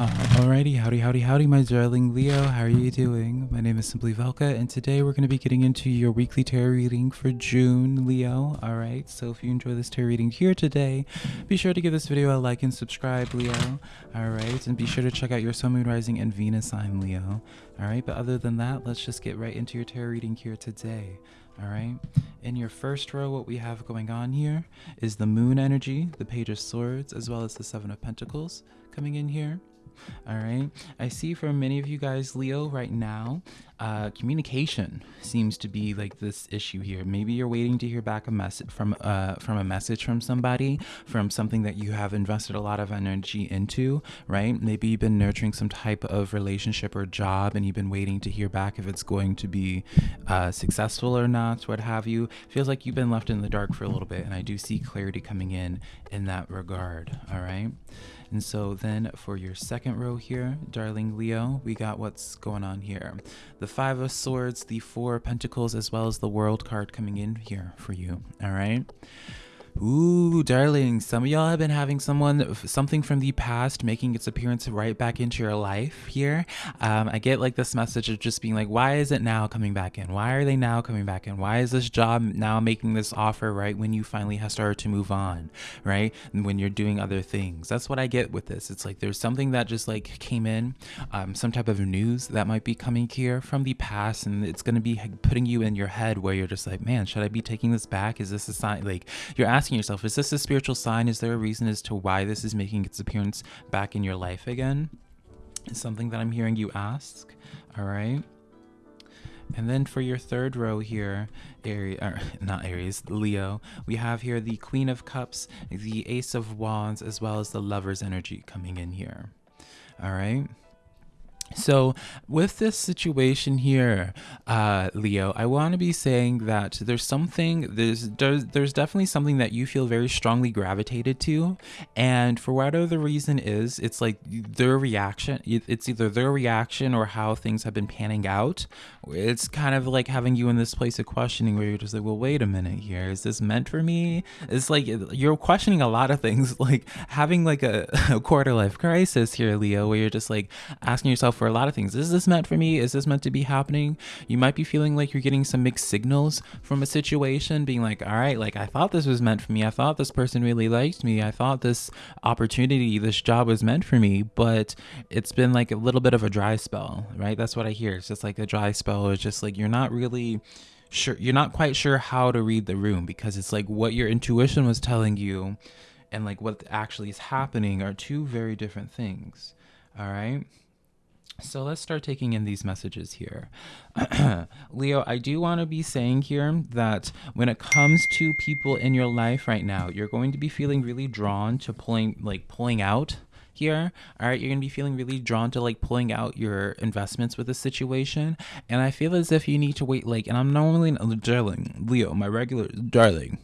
Uh, alrighty, howdy, howdy, howdy, my darling Leo. How are you doing? My name is Simply Velka, and today we're going to be getting into your weekly tarot reading for June, Leo. Alright, so if you enjoy this tarot reading here today, be sure to give this video a like and subscribe, Leo. Alright, and be sure to check out your Sun, Moon, Rising, and Venus sign, Leo. Alright, but other than that, let's just get right into your tarot reading here today. All right. In your first row, what we have going on here is the moon energy, the page of swords, as well as the seven of pentacles coming in here. All right. I see for many of you guys, Leo, right now, uh, communication seems to be like this issue here. Maybe you're waiting to hear back a message from uh, from a message from somebody, from something that you have invested a lot of energy into, right? Maybe you've been nurturing some type of relationship or job, and you've been waiting to hear back if it's going to be uh, successful or not, what have you. Feels like you've been left in the dark for a little bit, and I do see clarity coming in in that regard. All right. And so then for your second row here, darling Leo, we got what's going on here. The Five of Swords, the Four of Pentacles, as well as the World card coming in here for you. All right. Ooh, darling, some of y'all have been having someone, something from the past making its appearance right back into your life here. Um, I get like this message of just being like, why is it now coming back in? Why are they now coming back in? Why is this job now making this offer right when you finally have started to move on, right? And when you're doing other things. That's what I get with this. It's like there's something that just like came in, um, some type of news that might be coming here from the past, and it's going to be putting you in your head where you're just like, man, should I be taking this back? Is this a sign? Like, you're asking asking yourself, is this a spiritual sign? Is there a reason as to why this is making its appearance back in your life again? Is something that I'm hearing you ask. All right. And then for your third row here, Aries, or er, not Aries, Leo, we have here the Queen of Cups, the Ace of Wands, as well as the Lover's energy coming in here. All right. So, with this situation here, uh, Leo, I want to be saying that there's something there's, there's there's definitely something that you feel very strongly gravitated to, and for whatever the reason is, it's like their reaction. It's either their reaction or how things have been panning out. It's kind of like having you in this place of questioning where you're just like, well, wait a minute here, is this meant for me? It's like you're questioning a lot of things, like having like a, a quarter life crisis here, Leo, where you're just like asking yourself for a lot of things. Is this meant for me? Is this meant to be happening? You might be feeling like you're getting some mixed signals from a situation, being like, all right, like I thought this was meant for me. I thought this person really liked me. I thought this opportunity, this job was meant for me, but it's been like a little bit of a dry spell, right? That's what I hear. It's just like a dry spell. It's just like you're not really sure you're not quite sure how to read the room because it's like what your intuition was telling you and like what actually is happening are two very different things all right so let's start taking in these messages here. Leo, I do want to be saying here that when it comes to people in your life right now, you're going to be feeling really drawn to pulling like pulling out here all right you're gonna be feeling really drawn to like pulling out your investments with the situation and i feel as if you need to wait like and i'm normally uh, darling leo my regular darling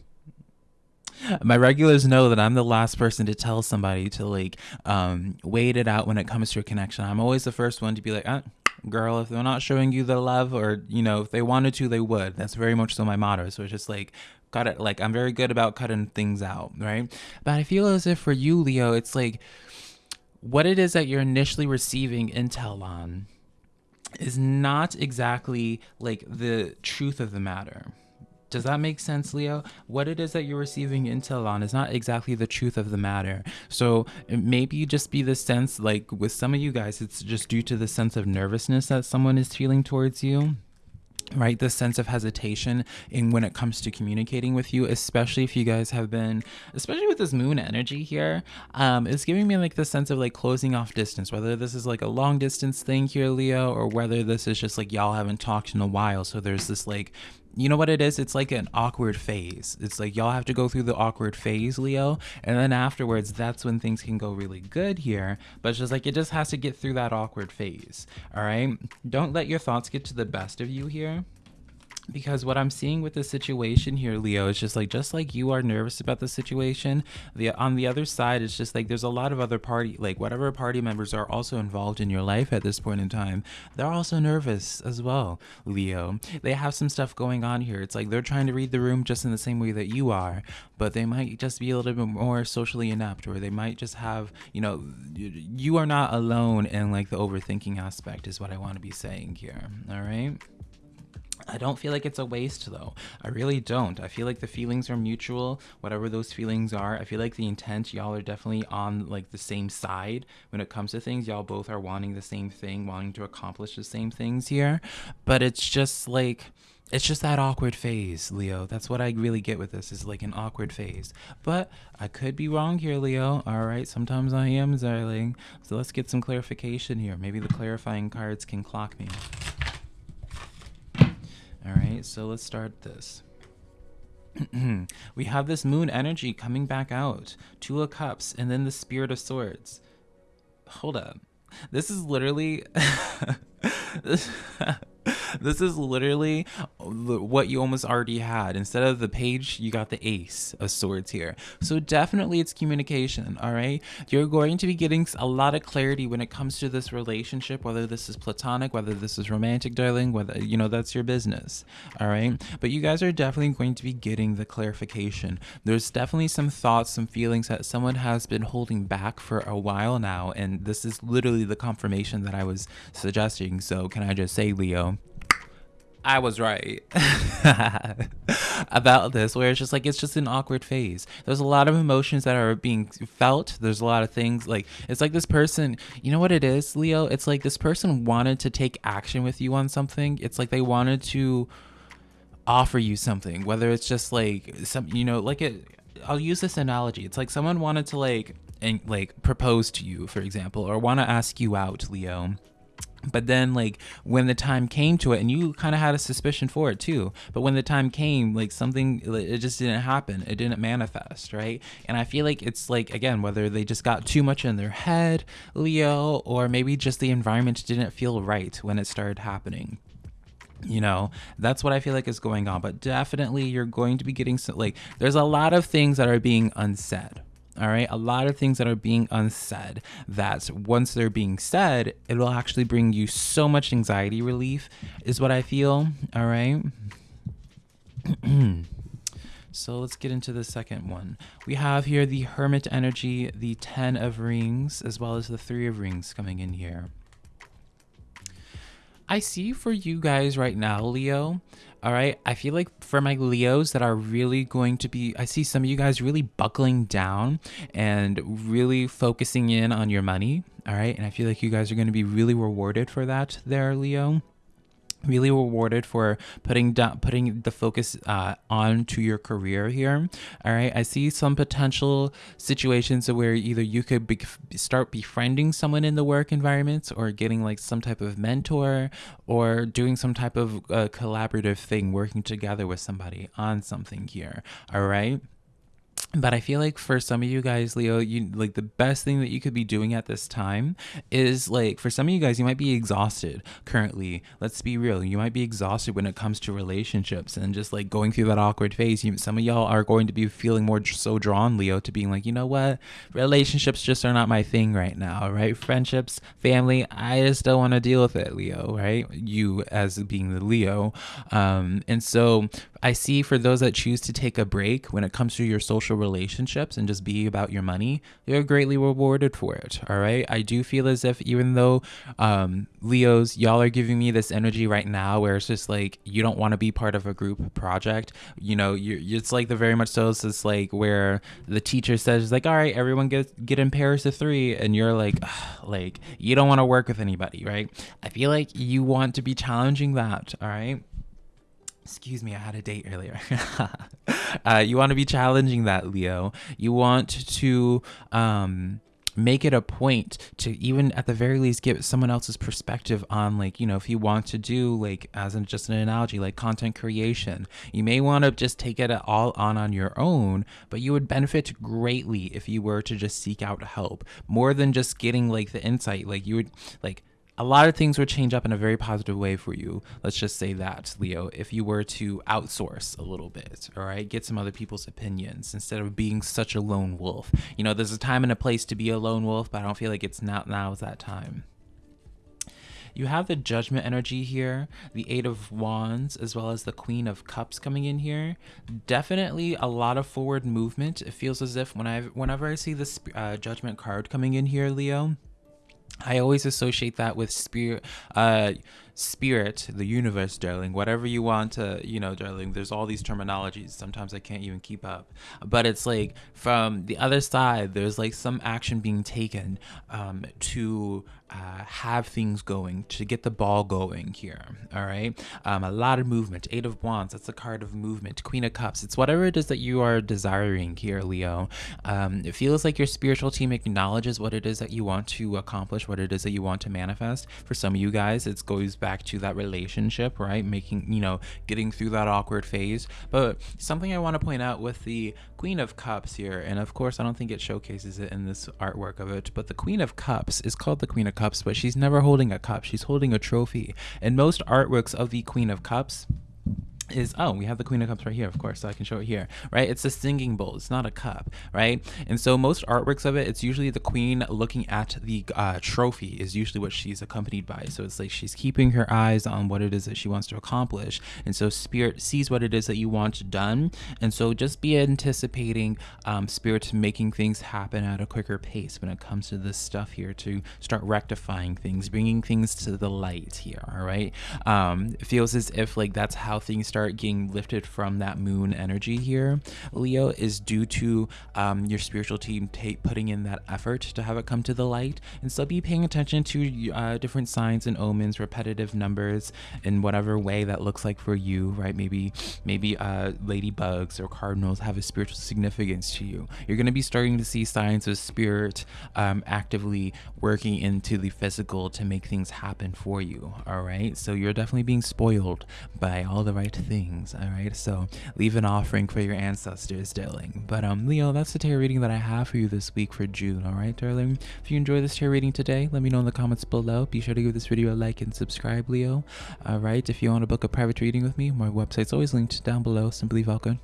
my regulars know that I'm the last person to tell somebody to like um, wait it out when it comes to a connection. I'm always the first one to be like, ah, girl, if they're not showing you the love or, you know, if they wanted to, they would. That's very much so my motto. So it's just like, got it. Like, I'm very good about cutting things out, right? But I feel as if for you, Leo, it's like what it is that you're initially receiving intel on is not exactly like the truth of the matter does that make sense, Leo? What it is that you're receiving intel on is not exactly the truth of the matter. So maybe just be the sense, like with some of you guys, it's just due to the sense of nervousness that someone is feeling towards you right this sense of hesitation in when it comes to communicating with you especially if you guys have been especially with this moon energy here um it's giving me like the sense of like closing off distance whether this is like a long distance thing here leo or whether this is just like y'all haven't talked in a while so there's this like you know what it is? It's like an awkward phase. It's like y'all have to go through the awkward phase, Leo, and then afterwards, that's when things can go really good here. But it's just like it just has to get through that awkward phase. All right. Don't let your thoughts get to the best of you here because what I'm seeing with the situation here, Leo, is just like just like you are nervous about the situation. The on the other side, it's just like there's a lot of other party, like whatever party members are also involved in your life at this point in time. They're also nervous as well, Leo. They have some stuff going on here. It's like they're trying to read the room just in the same way that you are, but they might just be a little bit more socially inept, or they might just have, you know, you are not alone in like the overthinking aspect, is what I want to be saying here. All right. I don't feel like it's a waste though. I really don't. I feel like the feelings are mutual, whatever those feelings are. I feel like the intent, y'all are definitely on like the same side when it comes to things. Y'all both are wanting the same thing, wanting to accomplish the same things here. But it's just like it's just that awkward phase, Leo. That's what I really get with this is like an awkward phase. But I could be wrong here, Leo. All right, sometimes I am, darling. So let's get some clarification here. Maybe the clarifying cards can clock me. All right, so let's start this. we have this moon energy coming back out, Two of Cups, and then the Spirit of Swords. Hold up. This is literally. this is literally what you almost already had. Instead of the page, you got the ace of swords here. So definitely it's communication, all right? You're going to be getting a lot of clarity when it comes to this relationship, whether this is platonic, whether this is romantic, darling, whether, you know, that's your business, all right? But you guys are definitely going to be getting the clarification. There's definitely some thoughts, some feelings that someone has been holding back for a while now, and this is literally the confirmation that I was suggesting. So can I just say, Leo, I was right about this, where it's just like it's just an awkward phase. There's a lot of emotions that are being felt. There's a lot of things like it's like this person, you know what it is, Leo? It's like this person wanted to take action with you on something. It's like they wanted to offer you something, whether it's just like some, you know, like it. I'll use this analogy. It's like someone wanted to like and like propose to you, for example, or want to ask you out, Leo but then like when the time came to it and you kind of had a suspicion for it too but when the time came like something it just didn't happen. It didn't manifest right? And i feel like it's like again whether they just got too much in their head leo or maybe just the environment didn't feel right when it started happening you know? That's what i feel like is going on but definitely you're going to be getting some like there's a lot of things that are being unsaid all right? A lot of things that are being unsaid that once they're being said it will actually bring you so much anxiety relief is what i feel. All right? So let's get into the second one. We have here the hermit energy the 10 of rings as well as the 3 of rings coming in here I see for you guys right now, Leo. All right. I feel like for my Leos that are really going to be, I see some of you guys really buckling down and really focusing in on your money. All right. And I feel like you guys are going to be really rewarded for that there, Leo really rewarded for putting down putting the focus uh, onto your career here. All right i see some potential situations where either you could be, start befriending someone in the work environment or getting like some type of mentor or doing some type of uh, collaborative thing working together with somebody on something here. All right but I feel like for some of you guys, Leo, you like the best thing that you could be doing at this time is like for some of you guys, you might be exhausted currently. Let's be real, you might be exhausted when it comes to relationships and just like going through that awkward phase. You, some of y'all are going to be feeling more so drawn, Leo, to being like, you know what, relationships just are not my thing right now, right? Friendships, family, I just don't want to deal with it, Leo, right? You as being the Leo, um, and so I see for those that choose to take a break when it comes to your social relationships and just be about your money, you're greatly rewarded for it. All right. I do feel as if even though um, Leos, y'all are giving me this energy right now where it's just like you don't want to be part of a group project. You know, you're, it's like the very much so it's like where the teacher says like, all right, everyone get get in pairs of three, and you're like, like you don't want to work with anybody, right? I feel like you want to be challenging that. All right excuse me, I had a date earlier. uh, you want to be challenging that, Leo. You want to um, make it a point to even at the very least give someone else's perspective on like you know if you want to do like as in just an analogy like content creation you may want to just take it all on on your own but you would benefit greatly if you were to just seek out help more than just getting like the insight like you would like a lot of things would change up in a very positive way for you. Let's just say that, Leo, if you were to outsource a little bit, all right, get some other people's opinions instead of being such a lone wolf. You know, there's a time and a place to be a lone wolf, but I don't feel like it's not now is that time. You have the judgment energy here, the eight of wands, as well as the queen of cups coming in here. Definitely a lot of forward movement. It feels as if when I whenever I see this uh, judgment card coming in here, Leo, I always associate that with spirit, uh, spirit, the universe, darling. Whatever you want to, you know, darling. There's all these terminologies. Sometimes I can't even keep up. But it's like from the other side, there's like some action being taken um, to uh, have things going, to get the ball going here. All right. Um, a lot of movement. Eight of Wands. That's a card of movement. Queen of Cups. It's whatever it is that you are desiring here, Leo. Um, it feels like your spiritual team acknowledges what it is that you want to accomplish, what it is that you want to manifest. For some of you guys, it goes back to that relationship, right? Making, you know, getting through that awkward phase. But something I want to point out with the Queen of Cups here, and of course, I don't think it showcases it in this artwork of it, but the Queen of Cups is called the Queen of Cups, but she's never holding a cup. She's holding a trophy. And most artworks of the Queen of Cups is oh we have the queen of cups right here of course so i can show it here right? It's a singing bowl. It's not a cup right? And so most artworks of it it's usually the queen looking at the uh, trophy is usually what she's accompanied by. So it's like she's keeping her eyes on what it is that she wants to accomplish. And so spirit sees what it is that you want done. And so just be anticipating um, spirit making things happen at a quicker pace when it comes to this stuff here to start rectifying things bringing things to the light here all right? Um, it feels as if like that's how things start start getting lifted from that moon energy here, Leo, is due to um, your spiritual team putting in that effort to have it come to the light. And so be paying attention to uh, different signs and omens, repetitive numbers in whatever way that looks like for you, right? Maybe, maybe uh, ladybugs or cardinals have a spiritual significance to you. You're going to be starting to see signs of spirit um, actively working into the physical to make things happen for you. All right. So you're definitely being spoiled by all the right things. All right, so leave an offering for your ancestors, darling. But um, Leo, that's the tarot reading that I have for you this week for June. All right, darling. If you enjoy this tarot reading today, let me know in the comments below. Be sure to give this video a like and subscribe, Leo. All right, if you want to book a private reading with me, my website's always linked down below. Simply Velka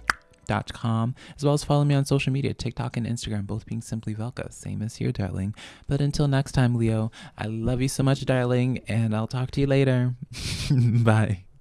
com, as well as follow me on social media, TikTok and Instagram, both being simply Velka, same as here, darling. But until next time, Leo, I love you so much, darling, and I'll talk to you later. Bye.